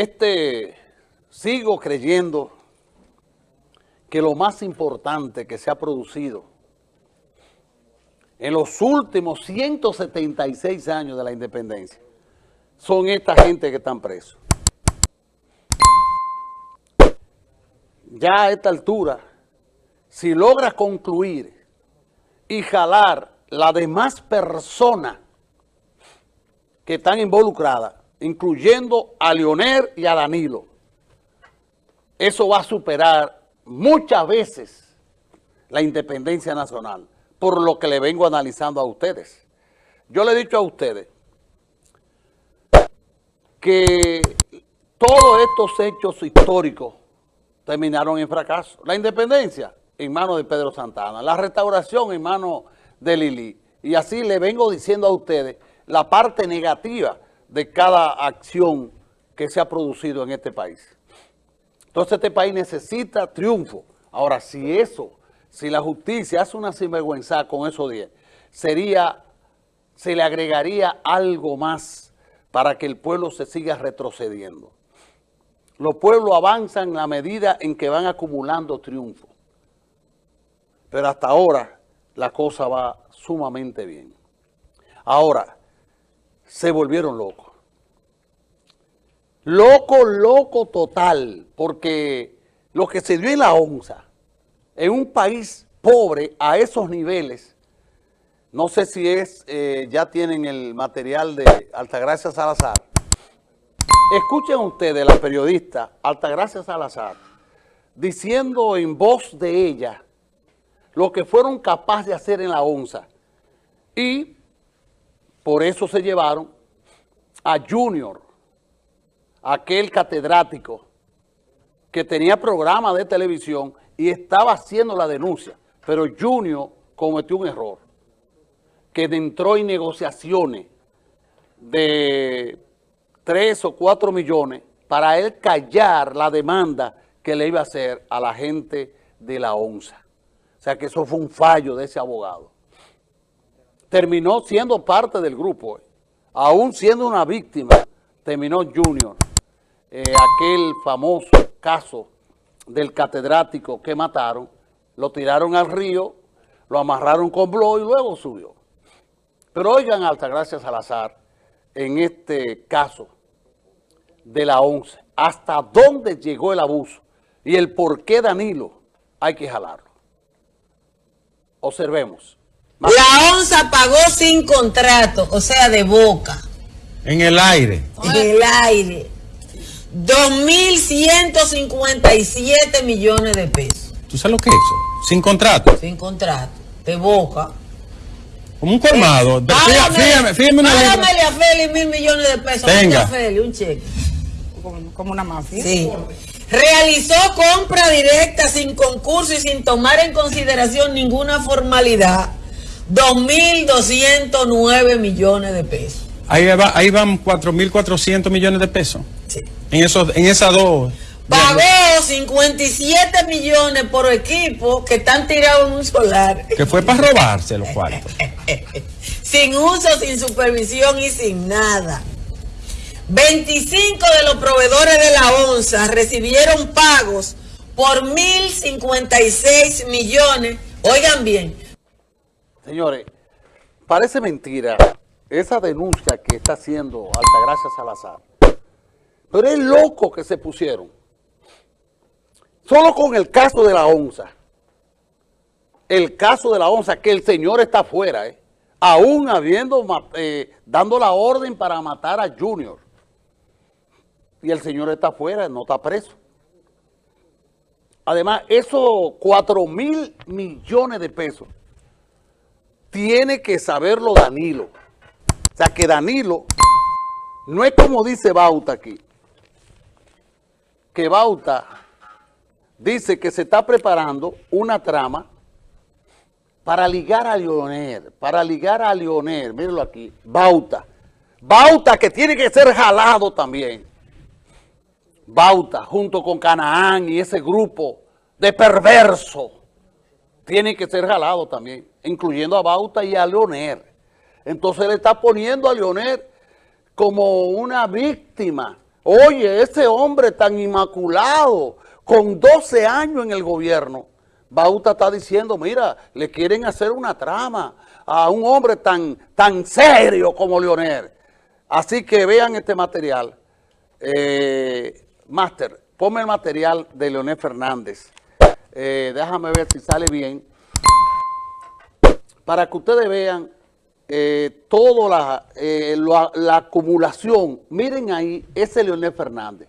este, sigo creyendo que lo más importante que se ha producido en los últimos 176 años de la independencia son esta gente que están presos. Ya a esta altura, si logra concluir y jalar las demás personas que están involucradas, incluyendo a Leonel y a Danilo, eso va a superar muchas veces la independencia nacional, por lo que le vengo analizando a ustedes. Yo le he dicho a ustedes que todos estos hechos históricos terminaron en fracaso. La independencia en manos de Pedro Santana, la restauración en manos de Lili. Y así le vengo diciendo a ustedes la parte negativa de cada acción que se ha producido en este país. Entonces este país necesita triunfo. Ahora, si eso, si la justicia hace una sinvergüenza con esos 10, sería, se le agregaría algo más para que el pueblo se siga retrocediendo. Los pueblos avanzan en la medida en que van acumulando triunfo. Pero hasta ahora la cosa va sumamente bien. Ahora, se volvieron locos. Loco, loco total, porque lo que se dio en la onza, en un país pobre a esos niveles, no sé si es, eh, ya tienen el material de Altagracia Salazar. Escuchen ustedes la periodista Altagracia Salazar diciendo en voz de ella lo que fueron capaces de hacer en la onza. Y por eso se llevaron a Junior, aquel catedrático que tenía programa de televisión y estaba haciendo la denuncia. Pero Junior cometió un error, que entró en negociaciones de 3 o 4 millones para él callar la demanda que le iba a hacer a la gente de la ONSA. O sea que eso fue un fallo de ese abogado. Terminó siendo parte del grupo, eh. aún siendo una víctima, terminó Junior, eh, aquel famoso caso del catedrático que mataron, lo tiraron al río, lo amarraron con blo y luego subió. Pero oigan, Altagracia Salazar, en este caso de la ONCE, hasta dónde llegó el abuso y el por qué Danilo hay que jalarlo. Observemos. La ONSA pagó sin contrato, o sea, de boca. En el aire. En el aire. 2.157 millones de pesos. ¿Tú sabes lo que es eso? Sin contrato. Sin contrato. De boca. Como un colmado. Eh, fíjame, fíjame una Págamele a Feli mil millones de pesos. Tenga. A Feli, un cheque. Como, como una mafia. Sí. Realizó compra directa sin concurso y sin tomar en consideración ninguna formalidad. 2.209 millones de pesos. Ahí, va, ahí van 4.400 millones de pesos. Sí. En, esos, en esas dos. Pagó 57 millones por equipo que están tirados en un solar. Que fue para robarse los cuartos. sin uso, sin supervisión y sin nada. 25 de los proveedores de la ONSA recibieron pagos por 1.056 millones. Oigan bien. Señores, parece mentira esa denuncia que está haciendo Altagracia Salazar. Pero es loco que se pusieron. Solo con el caso de la ONSA. El caso de la ONSA, que el señor está afuera, ¿eh? aún habiendo, eh, dando la orden para matar a Junior y el señor está afuera, no está preso. Además, esos 4 mil millones de pesos tiene que saberlo Danilo. O sea, que Danilo no es como dice Bauta aquí, que Bauta dice que se está preparando una trama para ligar a Leonel, para ligar a Leonel, mírenlo aquí, Bauta. Bauta que tiene que ser jalado también. Bauta, junto con Canaán y ese grupo de perverso, tiene que ser jalado también, incluyendo a Bauta y a Leoner. Entonces le está poniendo a Leoner como una víctima Oye, ese hombre tan inmaculado, con 12 años en el gobierno, Bauta está diciendo, mira, le quieren hacer una trama a un hombre tan, tan serio como Leonel. Así que vean este material. Eh, Master, ponme el material de Leonel Fernández. Eh, déjame ver si sale bien. Para que ustedes vean eh, toda la, eh, la, la acumulación. Miren ahí, ese Leonel Fernández.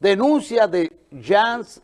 Denuncia de Jans.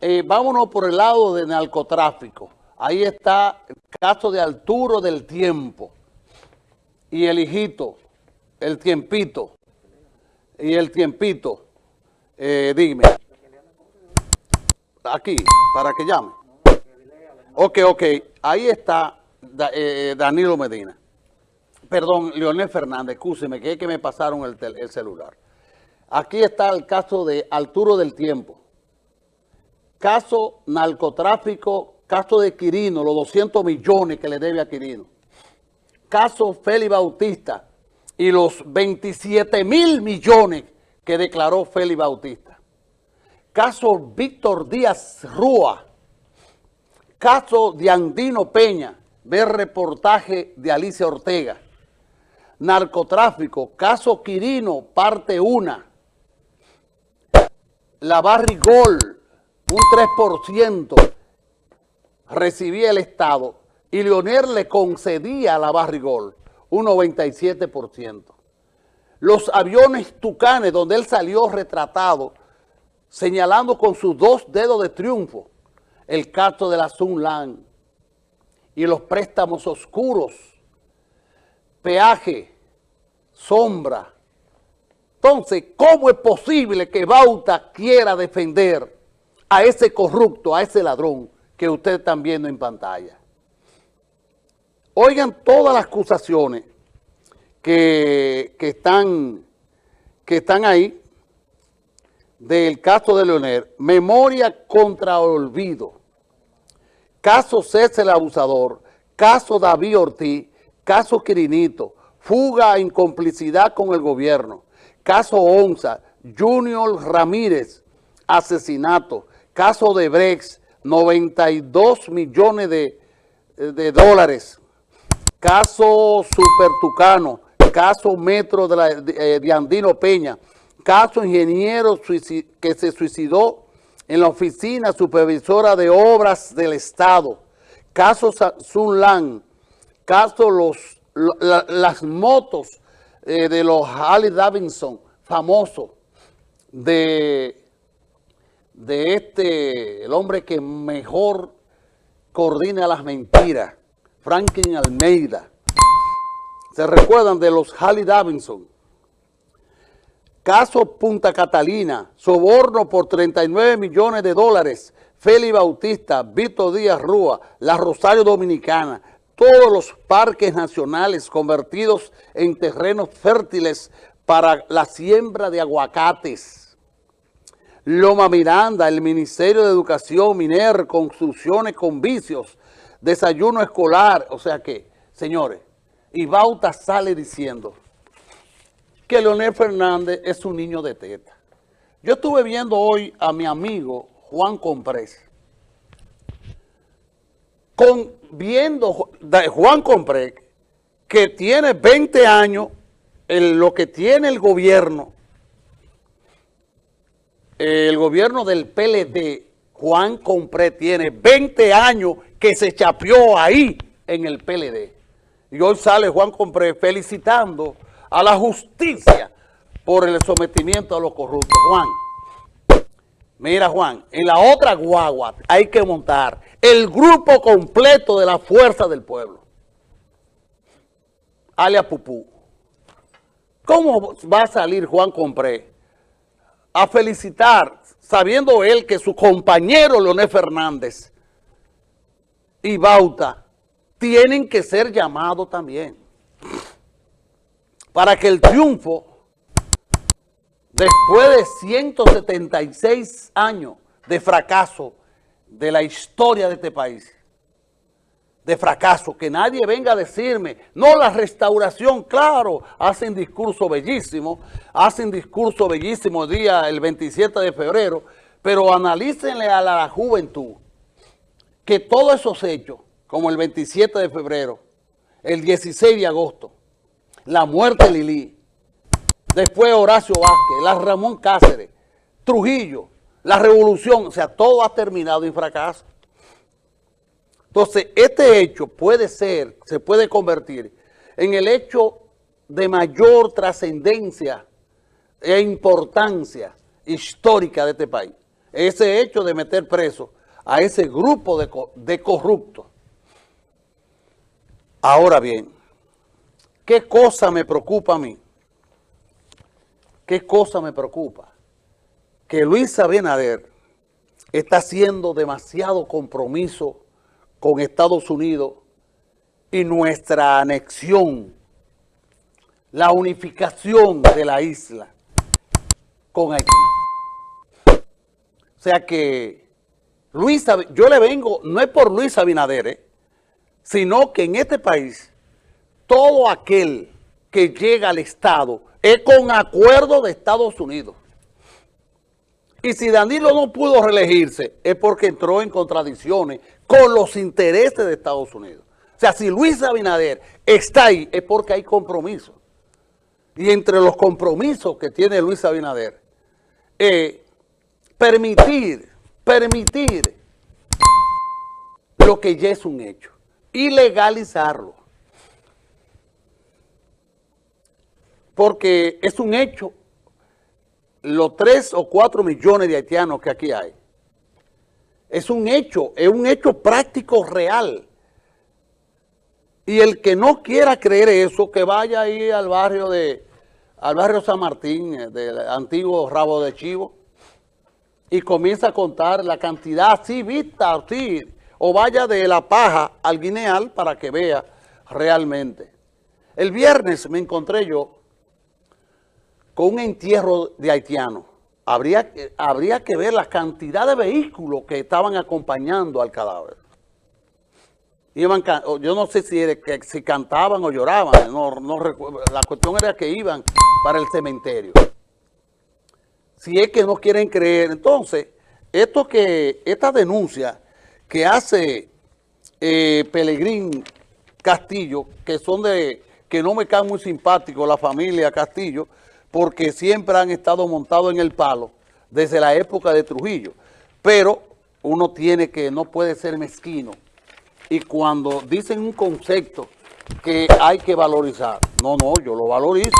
Eh, vámonos por el lado de narcotráfico. Ahí está el caso de Arturo del Tiempo. Y el hijito, el tiempito. Y el tiempito. Dime. Aquí, para que llame. Ok, ok. Ahí está Da- eh, Danilo Medina. Perdón, Leonel Fernández, escúcheme, que es que me pasaron el, el celular. Aquí está el caso de Arturo del Tiempo. Caso narcotráfico, caso de Quirino, los 200 millones que le debe a Quirino. Caso Félix Bautista y los 27 mil millones que declaró Félix Bautista. Caso Víctor Díaz Rúa. Caso de Andino Peña, ver reportaje de Alicia Ortega. Narcotráfico, caso Quirino, parte 1. La Barrigol, un 3% recibía el Estado y Leonel le concedía a la Barrigol un 97%. Los aviones Tucanes, donde él salió retratado, señalando con sus dos dedos de triunfo el caso de la Sunland y los préstamos oscuros, peaje, sombra. Entonces, ¿cómo es posible que Bauta quiera defender a ese corrupto, a ese ladrón que ustedes están viendo en pantalla? Oigan todas las acusaciones que, que están, que están ahí del caso de Leonel, memoria contra olvido, caso César el abusador, caso David Ortiz, caso Quirinito, fuga en complicidad con el gobierno, caso Onza, Junior Ramírez, asesinato, caso de Brex, 92 millones de, de dólares, caso Super Tucano, caso Metro de, la- de- eh, de Andino Peña, caso ingeniero que se suicidó en la oficina supervisora de obras del Estado, caso Sunland, caso las motos eh, de los Harley Davidson famosos de, de este, el hombre que mejor coordina las mentiras, Franklin Almeida. ¿Se recuerdan de los Harley Davidson? Caso Punta Catalina, soborno por 39 millones de dólares, Félix Bautista, Víctor Díaz Rúa, la Rosario Dominicana, todos los parques nacionales convertidos en terrenos fértiles para la siembra de aguacates. Loma Miranda, el Ministerio de Educación, Miner, construcciones con vicios, desayuno escolar, o sea que, señores, y Bauta sale diciendo que Leonel Fernández es un niño de teta. Yo estuve viendo hoy a mi amigo Juan Comprés, con, viendo Juan Comprés, que tiene 20 años en lo que tiene el gobierno, el gobierno del PLD, Juan Compré tiene 20 años que se chapeó ahí en el PLD. Y hoy sale Juan Compré felicitando a la justicia por el sometimiento a los corruptos. Juan, mira Juan, en la otra guagua hay que montar el grupo completo de la fuerza del pueblo. Alia Pupú. ¿Cómo va a salir Juan Compré a felicitar, sabiendo él que su compañero Leonel Fernández y Bauta tienen que ser llamados también para que el triunfo, después de 176 años de fracaso de la historia de este país, de fracaso, que nadie venga a decirme, no, la restauración, claro, hacen discurso bellísimo, hacen discurso bellísimo el día, el 27 de febrero, pero analícenle a la juventud que todos esos hechos, como el 27 de febrero, el 16 de agosto, la muerte de Lili, después Horacio Vázquez, la Ramón Cáceres, Trujillo, la revolución, o sea, todo ha terminado en fracaso. Entonces, este hecho puede ser, se puede convertir en el hecho de mayor trascendencia e importancia histórica de este país. Ese hecho de meter preso a ese grupo de, de corruptos. Ahora bien, ¿qué cosa me preocupa a mí? ¿Qué cosa me preocupa? Que Luis Abinader está haciendo demasiado compromiso con Estados Unidos y nuestra anexión, la unificación de la isla con Haití. O sea que Luis, yo le vengo, no es por Luis Abinader, ¿eh? sino que en este país todo aquel que llega al Estado es con acuerdo de Estados Unidos. Y si Danilo no pudo reelegirse es porque entró en contradicciones con los intereses de Estados Unidos. O sea, si Luis Abinader está ahí es porque hay compromiso. Y entre los compromisos que tiene Luis Abinader, es permitir, permitir lo que ya es un hecho y legalizarlo. Porque es un hecho, los tres o cuatro millones de haitianos que aquí hay, es un hecho, es un hecho práctico real. Y el que no quiera creer eso, que vaya ahí al barrio de, al barrio San Martín, eh, del antiguo Rabo de Chivo, y comienza a contar la cantidad así vista, así, o vaya de La Paja al Guineal para que vea realmente. El viernes me encontré yo con un entierro de haitianos. Habría, habría que ver la cantidad de vehículos que estaban acompañando al cadáver. Iban, yo no sé si, si cantaban o lloraban, no, la cuestión era que iban para el cementerio. Si es que no quieren creer, entonces, esto que, esta denuncia que hace eh, Pelegrín Castillo, que son de, que no me caen muy simpáticos la familia Castillo, porque siempre han estado montados en el palo desde la época de Trujillo. Pero uno tiene que, no puede ser mezquino. Y cuando dicen un concepto que hay que valorizar, no, no, yo lo valorizo.